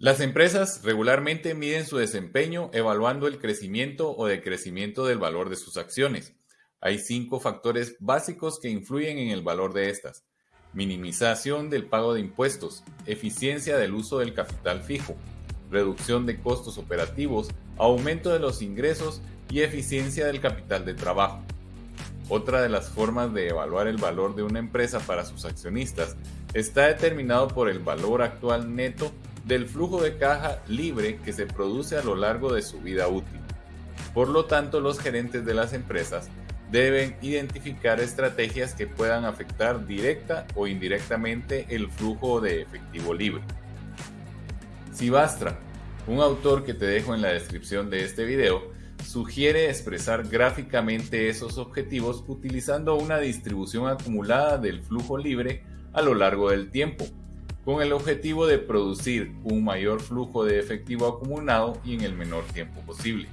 Las empresas regularmente miden su desempeño evaluando el crecimiento o decrecimiento del valor de sus acciones. Hay cinco factores básicos que influyen en el valor de estas. Minimización del pago de impuestos, eficiencia del uso del capital fijo, reducción de costos operativos, aumento de los ingresos y eficiencia del capital de trabajo. Otra de las formas de evaluar el valor de una empresa para sus accionistas está determinado por el valor actual neto del flujo de caja libre que se produce a lo largo de su vida útil. Por lo tanto, los gerentes de las empresas deben identificar estrategias que puedan afectar directa o indirectamente el flujo de efectivo libre. Sibastra, un autor que te dejo en la descripción de este video, sugiere expresar gráficamente esos objetivos utilizando una distribución acumulada del flujo libre a lo largo del tiempo, con el objetivo de producir un mayor flujo de efectivo acumulado y en el menor tiempo posible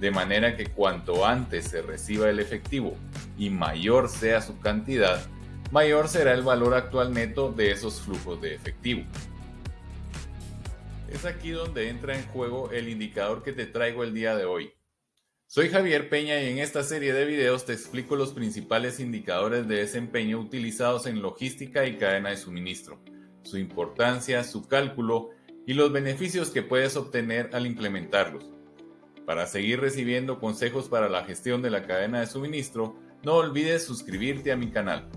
de manera que cuanto antes se reciba el efectivo y mayor sea su cantidad, mayor será el valor actual neto de esos flujos de efectivo. Es aquí donde entra en juego el indicador que te traigo el día de hoy. Soy Javier Peña y en esta serie de videos te explico los principales indicadores de desempeño utilizados en logística y cadena de suministro, su importancia, su cálculo y los beneficios que puedes obtener al implementarlos. Para seguir recibiendo consejos para la gestión de la cadena de suministro, no olvides suscribirte a mi canal.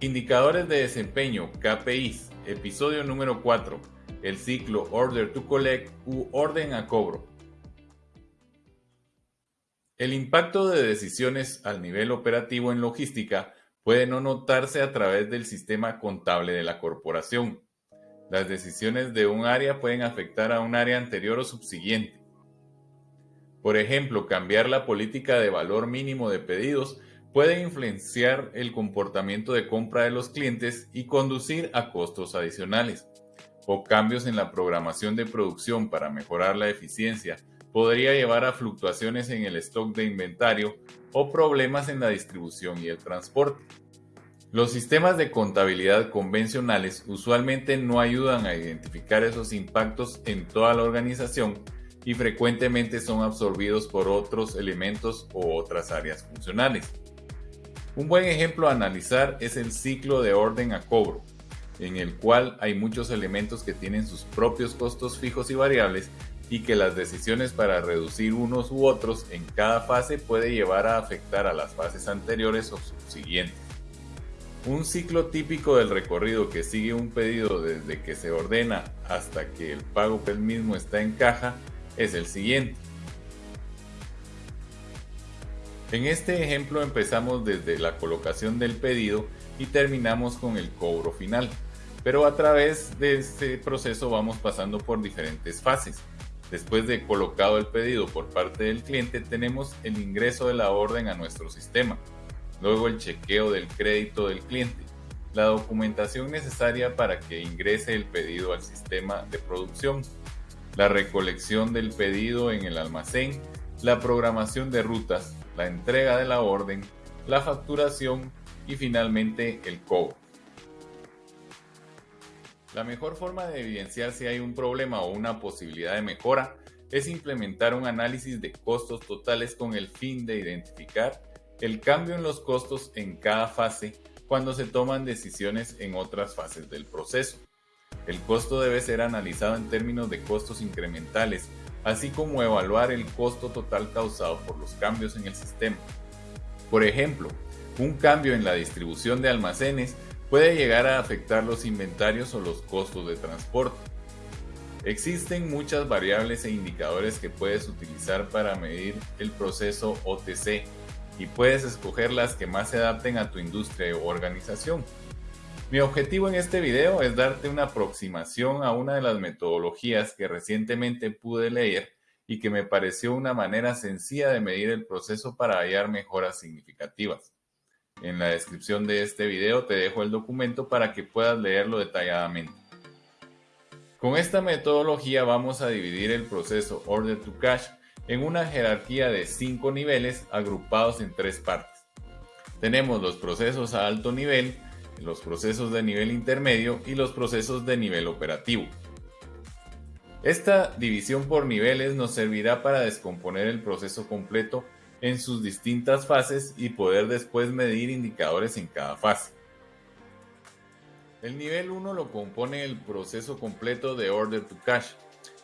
Indicadores de desempeño KPIs, episodio número 4, el ciclo Order to Collect u orden a cobro. El impacto de decisiones al nivel operativo en logística puede no notarse a través del sistema contable de la corporación, las decisiones de un área pueden afectar a un área anterior o subsiguiente. Por ejemplo, cambiar la política de valor mínimo de pedidos puede influenciar el comportamiento de compra de los clientes y conducir a costos adicionales. O cambios en la programación de producción para mejorar la eficiencia podría llevar a fluctuaciones en el stock de inventario o problemas en la distribución y el transporte. Los sistemas de contabilidad convencionales usualmente no ayudan a identificar esos impactos en toda la organización y frecuentemente son absorbidos por otros elementos o otras áreas funcionales. Un buen ejemplo a analizar es el ciclo de orden a cobro, en el cual hay muchos elementos que tienen sus propios costos fijos y variables y que las decisiones para reducir unos u otros en cada fase puede llevar a afectar a las fases anteriores o subsiguientes. Un ciclo típico del recorrido que sigue un pedido desde que se ordena hasta que el pago del mismo está en caja es el siguiente. En este ejemplo empezamos desde la colocación del pedido y terminamos con el cobro final, pero a través de este proceso vamos pasando por diferentes fases. Después de colocado el pedido por parte del cliente tenemos el ingreso de la orden a nuestro sistema, luego el chequeo del crédito del cliente, la documentación necesaria para que ingrese el pedido al sistema de producción, la recolección del pedido en el almacén, la programación de rutas, la entrega de la orden, la facturación y finalmente el cobro. La mejor forma de evidenciar si hay un problema o una posibilidad de mejora es implementar un análisis de costos totales con el fin de identificar el cambio en los costos en cada fase cuando se toman decisiones en otras fases del proceso. El costo debe ser analizado en términos de costos incrementales, así como evaluar el costo total causado por los cambios en el sistema. Por ejemplo, un cambio en la distribución de almacenes puede llegar a afectar los inventarios o los costos de transporte. Existen muchas variables e indicadores que puedes utilizar para medir el proceso OTC y puedes escoger las que más se adapten a tu industria o organización. Mi objetivo en este video es darte una aproximación a una de las metodologías que recientemente pude leer y que me pareció una manera sencilla de medir el proceso para hallar mejoras significativas. En la descripción de este video te dejo el documento para que puedas leerlo detalladamente. Con esta metodología vamos a dividir el proceso Order to Cash en una jerarquía de cinco niveles agrupados en tres partes. Tenemos los procesos a alto nivel, los procesos de nivel intermedio y los procesos de nivel operativo. Esta división por niveles nos servirá para descomponer el proceso completo en sus distintas fases y poder después medir indicadores en cada fase. El nivel 1 lo compone el proceso completo de Order to Cash.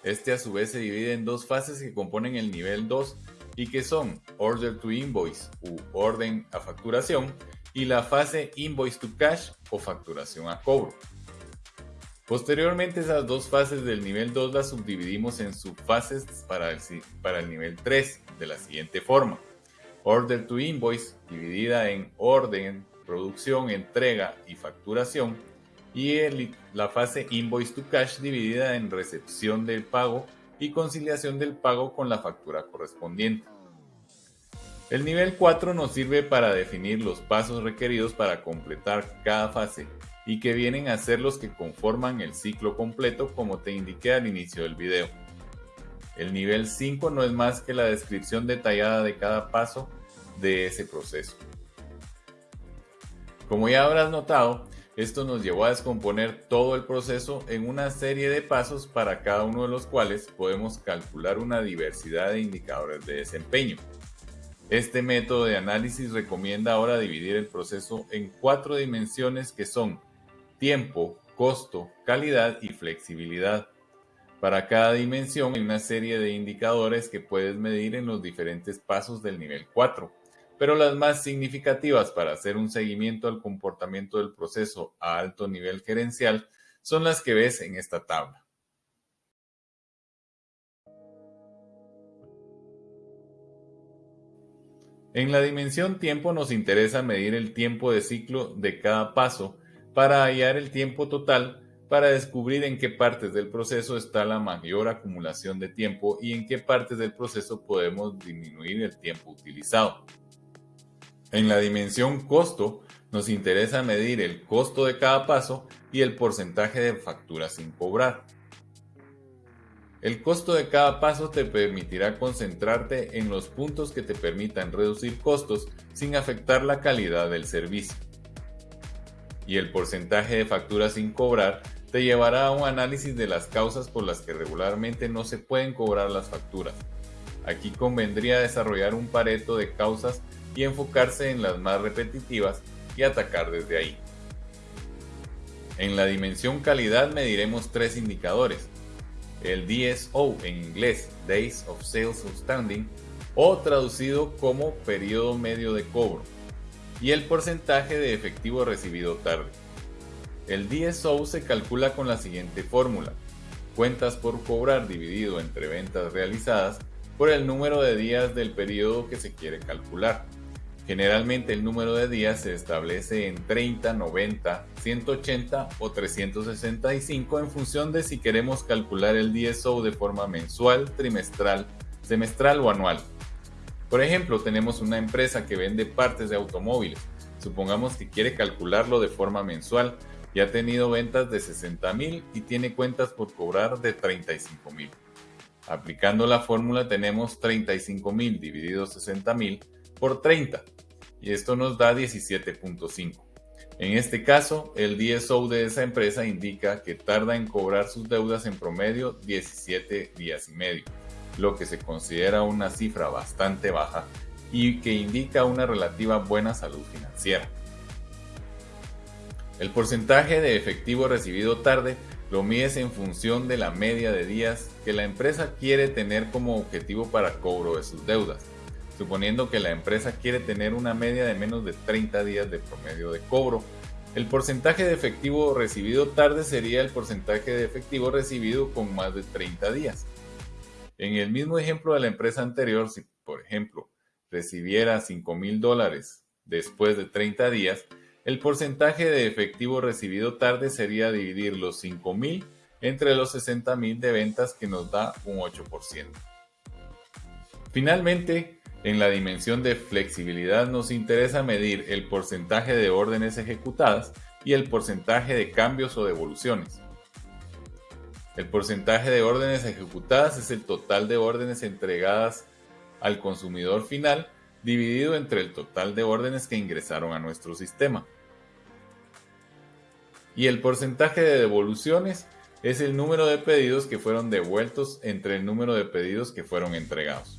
Este a su vez se divide en dos fases que componen el nivel 2 y que son Order to Invoice u orden a facturación y la fase Invoice to Cash o facturación a cobro. Posteriormente esas dos fases del nivel 2 las subdividimos en subfases para el, nivel 3 de la siguiente forma. Order to Invoice dividida en orden, producción, entrega y facturación y la fase Invoice to Cash dividida en recepción del pago y conciliación del pago con la factura correspondiente. El nivel 4 nos sirve para definir los pasos requeridos para completar cada fase y que vienen a ser los que conforman el ciclo completo como te indiqué al inicio del video. El nivel 5 no es más que la descripción detallada de cada paso de ese proceso. Como ya habrás notado, esto nos llevó a descomponer todo el proceso en una serie de pasos para cada uno de los cuales podemos calcular una diversidad de indicadores de desempeño. Este método de análisis recomienda ahora dividir el proceso en cuatro dimensiones que son tiempo, costo, calidad y flexibilidad. Para cada dimensión hay una serie de indicadores que puedes medir en los diferentes pasos del nivel 4, pero las más significativas para hacer un seguimiento al comportamiento del proceso a alto nivel gerencial son las que ves en esta tabla. En la dimensión tiempo nos interesa medir el tiempo de ciclo de cada paso para hallar el tiempo total para descubrir en qué partes del proceso está la mayor acumulación de tiempo y en qué partes del proceso podemos disminuir el tiempo utilizado. En la dimensión costo nos interesa medir el costo de cada paso y el porcentaje de factura sin cobrar. El costo de cada paso te permitirá concentrarte en los puntos que te permitan reducir costos sin afectar la calidad del servicio y el porcentaje de facturas sin cobrar te llevará a un análisis de las causas por las que regularmente no se pueden cobrar las facturas. Aquí convendría desarrollar un pareto de causas y enfocarse en las más repetitivas y atacar desde ahí. En la dimensión calidad mediremos tres indicadores. El DSO en inglés, Days of Sales Outstanding, o traducido como periodo medio de cobro, y el porcentaje de efectivo recibido tarde. El DSO se calcula con la siguiente fórmula. Cuentas por cobrar dividido entre ventas realizadas por el número de días del periodo que se quiere calcular. Generalmente el número de días se establece en 30, 90, 180 o 365 en función de si queremos calcular el DSO de forma mensual, trimestral, semestral o anual. Por ejemplo, tenemos una empresa que vende partes de automóviles. Supongamos que quiere calcularlo de forma mensual y ha tenido ventas de 60 mil y tiene cuentas por cobrar de 35 mil. Aplicando la fórmula tenemos 35 mil dividido 60 mil por 30 y esto nos da 17.5. En este caso, el DSO de esa empresa indica que tarda en cobrar sus deudas en promedio 17 días y medio lo que se considera una cifra bastante baja y que indica una relativa buena salud financiera. El porcentaje de efectivo recibido tarde lo mides en función de la media de días que la empresa quiere tener como objetivo para cobro de sus deudas. Suponiendo que la empresa quiere tener una media de menos de 30 días de promedio de cobro, el porcentaje de efectivo recibido tarde sería el porcentaje de efectivo recibido con más de 30 días. En el mismo ejemplo de la empresa anterior, si por ejemplo recibiera 5 mil dólares después de 30 días, el porcentaje de efectivo recibido tarde sería dividir los 5 mil entre los 60 mil de ventas que nos da un 8%. Finalmente, en la dimensión de flexibilidad nos interesa medir el porcentaje de órdenes ejecutadas y el porcentaje de cambios o devoluciones. El porcentaje de órdenes ejecutadas es el total de órdenes entregadas al consumidor final dividido entre el total de órdenes que ingresaron a nuestro sistema. Y el porcentaje de devoluciones es el número de pedidos que fueron devueltos entre el número de pedidos que fueron entregados.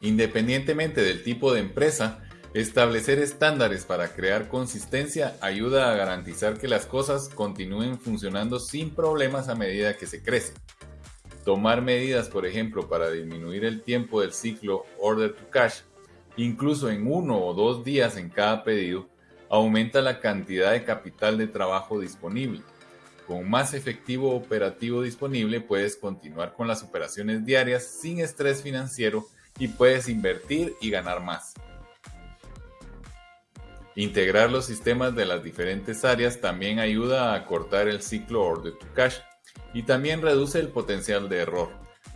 Independientemente del tipo de empresa, establecer estándares para crear consistencia ayuda a garantizar que las cosas continúen funcionando sin problemas a medida que se crece. Tomar medidas, por ejemplo, para disminuir el tiempo del ciclo order to cash, incluso en uno o dos días en cada pedido, aumenta la cantidad de capital de trabajo disponible. Con más efectivo operativo disponible puedes continuar con las operaciones diarias sin estrés financiero y puedes invertir y ganar más. Integrar los sistemas de las diferentes áreas también ayuda a acortar el ciclo order to cash y también reduce el potencial de error.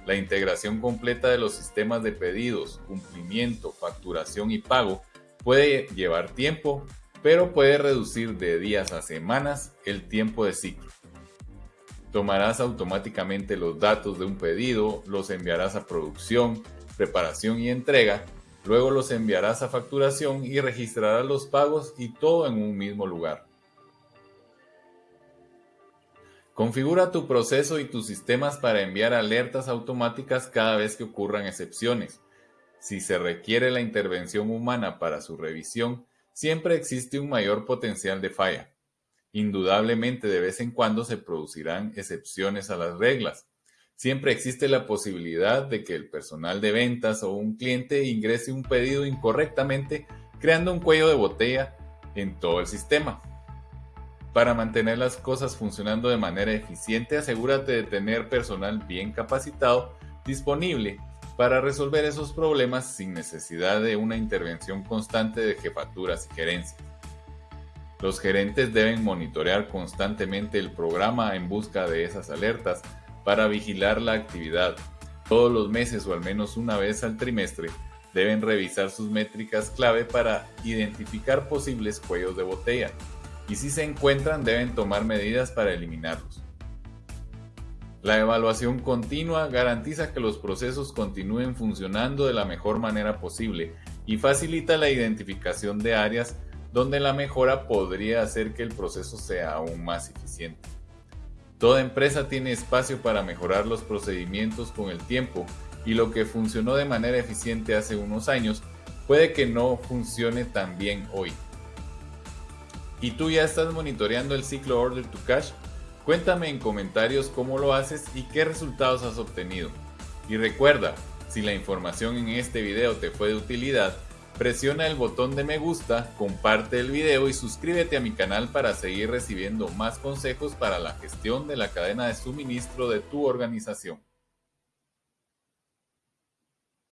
La integración completa de los sistemas de pedidos, cumplimiento, facturación y pago puede llevar tiempo, pero puede reducir de días a semanas el tiempo de ciclo. Tomarás automáticamente los datos de un pedido, los enviarás a producción, preparación y entrega, luego los enviarás a facturación y registrarás los pagos y todo en un mismo lugar. Configura tu proceso y tus sistemas para enviar alertas automáticas cada vez que ocurran excepciones. Si se requiere la intervención humana para su revisión, siempre existe un mayor potencial de falla. Indudablemente de vez en cuando se producirán excepciones a las reglas, Siempre existe la posibilidad de que el personal de ventas o un cliente ingrese un pedido incorrectamente, creando un cuello de botella en todo el sistema. Para mantener las cosas funcionando de manera eficiente, asegúrate de tener personal bien capacitado disponible para resolver esos problemas sin necesidad de una intervención constante de jefaturas y gerencias. Los gerentes deben monitorear constantemente el programa en busca de esas alertas para vigilar la actividad. Todos los meses o al menos una vez al trimestre deben revisar sus métricas clave para identificar posibles cuellos de botella y si se encuentran deben tomar medidas para eliminarlos. La evaluación continua garantiza que los procesos continúen funcionando de la mejor manera posible y facilita la identificación de áreas donde la mejora podría hacer que el proceso sea aún más eficiente. Toda empresa tiene espacio para mejorar los procedimientos con el tiempo y lo que funcionó de manera eficiente hace unos años puede que no funcione tan bien hoy. ¿Y tú ya estás monitoreando el ciclo Order to Cash? Cuéntame en comentarios cómo lo haces y qué resultados has obtenido. Y recuerda, si la información en este video te fue de utilidad, Presiona el botón de me gusta, comparte el video y suscríbete a mi canal para seguir recibiendo más consejos para la gestión de la cadena de suministro de tu organización.